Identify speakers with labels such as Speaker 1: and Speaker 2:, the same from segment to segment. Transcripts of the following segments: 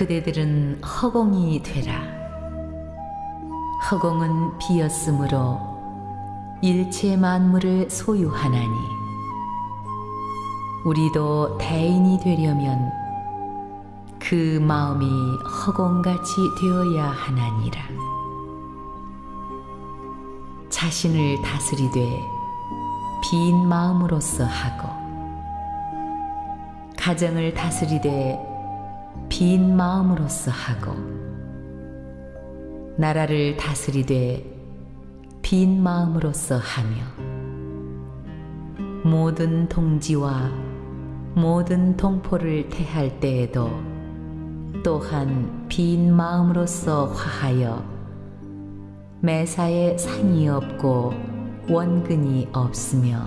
Speaker 1: 그대들은 허공이 되라. 허공은 비었으므로 일체 만물을 소유하나니 우리도 대인이 되려면 그 마음이 허공같이 되어야 하나니라. 자신을 다스리되 빈 마음으로서 하고 가정을 다스리되 빈 마음으로서 하고 나라를 다스리되 빈 마음으로서 하며 모든 동지와 모든 동포를 대할 때에도 또한 빈 마음으로서 화하여 매사에 상이 없고 원근이 없으며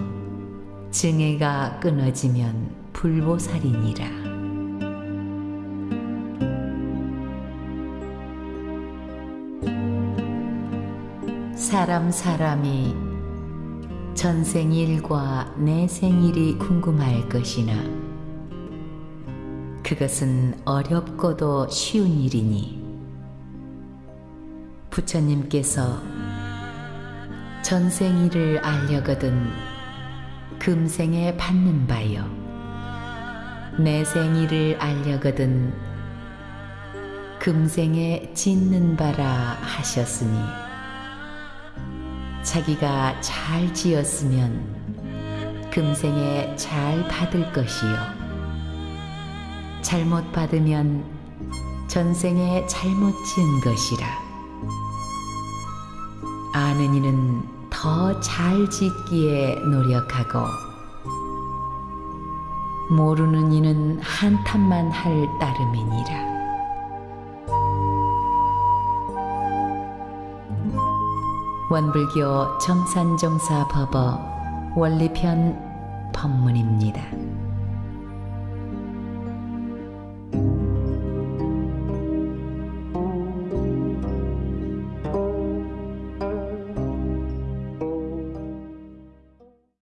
Speaker 1: 증애가 끊어지면 불보살이니라. 사람 사람이 전생일과 내 생일이 궁금할 것이나 그것은 어렵고도 쉬운 일이니. 부처님께서 전생일을 알려거든 금생에 받는 바요 내 생일을 알려거든 금생에 짓는 바라 하셨으니 자기가 잘 지었으면 금생에 잘 받을 것이요 잘못 받으면 전생에 잘못 지은 것이라 아는 이는 더 잘 짓기에 노력하고 모르는 이는 한탄만 할 따름이니라. 원불교 정산정사 법어 원리편 법문입니다.